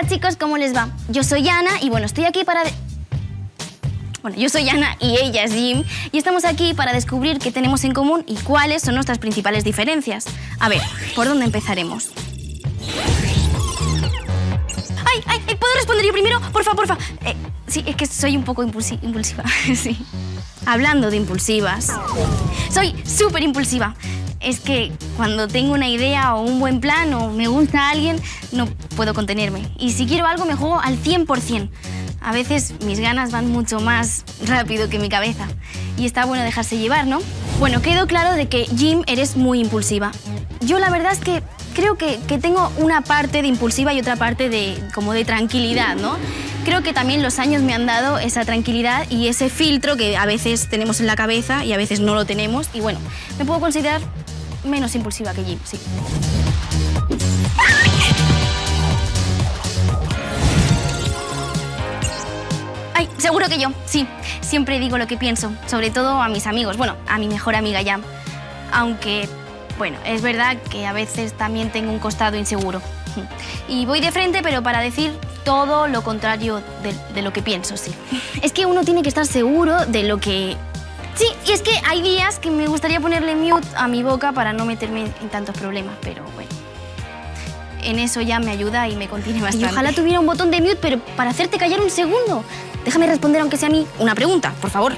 Hola chicos, ¿cómo les va? Yo soy Ana y bueno, estoy aquí para... Bueno, yo soy Ana y ella es Jim y estamos aquí para descubrir qué tenemos en común y cuáles son nuestras principales diferencias. A ver, ¿por dónde empezaremos? ¡Ay, ay! ay ¿Puedo responder yo primero? Porfa, porfa. Eh, sí, es que soy un poco impulsi impulsiva, sí. Hablando de impulsivas, soy súper impulsiva es que cuando tengo una idea o un buen plan o me gusta a alguien, no puedo contenerme. Y si quiero algo, me juego al 100%. A veces mis ganas van mucho más rápido que mi cabeza. Y está bueno dejarse llevar, ¿no? Bueno, quedó claro de que, Jim, eres muy impulsiva. Yo la verdad es que creo que, que, tengo una parte de impulsiva y otra parte de, como de tranquilidad, ¿no? Creo que también los años me han dado esa tranquilidad y ese filtro que a veces tenemos en la cabeza y a veces no lo tenemos. Y bueno, me puedo considerar menos impulsiva que Jim, sí. Ay, seguro que yo, sí. Siempre digo lo que pienso, sobre todo a mis amigos. Bueno, a mi mejor amiga Jam. Aunque, bueno, es verdad que a veces también tengo un costado inseguro. Y voy de frente, pero para decir todo lo contrario de, de lo que pienso, sí. Es que uno tiene que estar seguro de lo que Sí, y es que hay días que me gustaría ponerle mute a mi boca para no meterme en tantos problemas, pero bueno. En eso ya me ayuda y me contiene bastante. Y ojalá tuviera un botón de mute, pero para hacerte callar un segundo. Déjame responder, aunque sea a mí, una pregunta, por favor.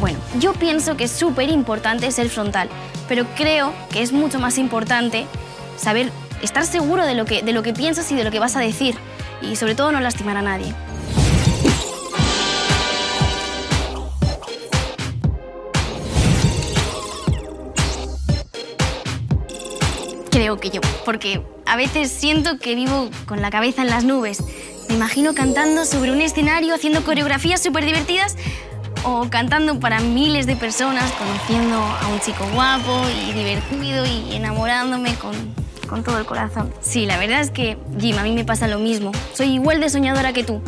Bueno, yo pienso que es súper importante ser frontal, pero creo que es mucho más importante saber estar seguro de lo, que, de lo que piensas y de lo que vas a decir. Y sobre todo no lastimar a nadie. Creo que yo, porque a veces siento que vivo con la cabeza en las nubes. Me imagino cantando sobre un escenario, haciendo coreografías súper divertidas o cantando para miles de personas, conociendo a un chico guapo y divertido y enamorándome con, con todo el corazón. Sí, la verdad es que, Jim, a mí me pasa lo mismo. Soy igual de soñadora que tú,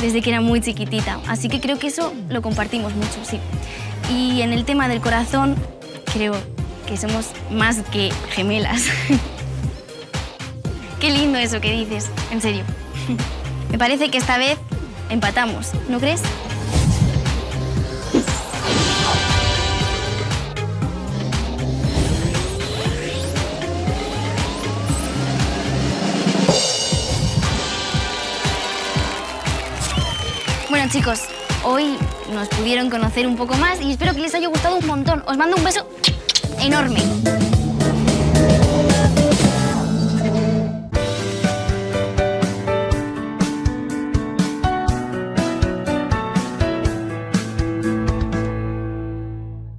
desde que era muy chiquitita. Así que creo que eso lo compartimos mucho, sí. Y en el tema del corazón, creo que somos más que gemelas. Qué lindo eso que dices, en serio. Me parece que esta vez empatamos, ¿no crees? Bueno chicos, hoy nos pudieron conocer un poco más y espero que les haya gustado un montón. Os mando un beso enorme.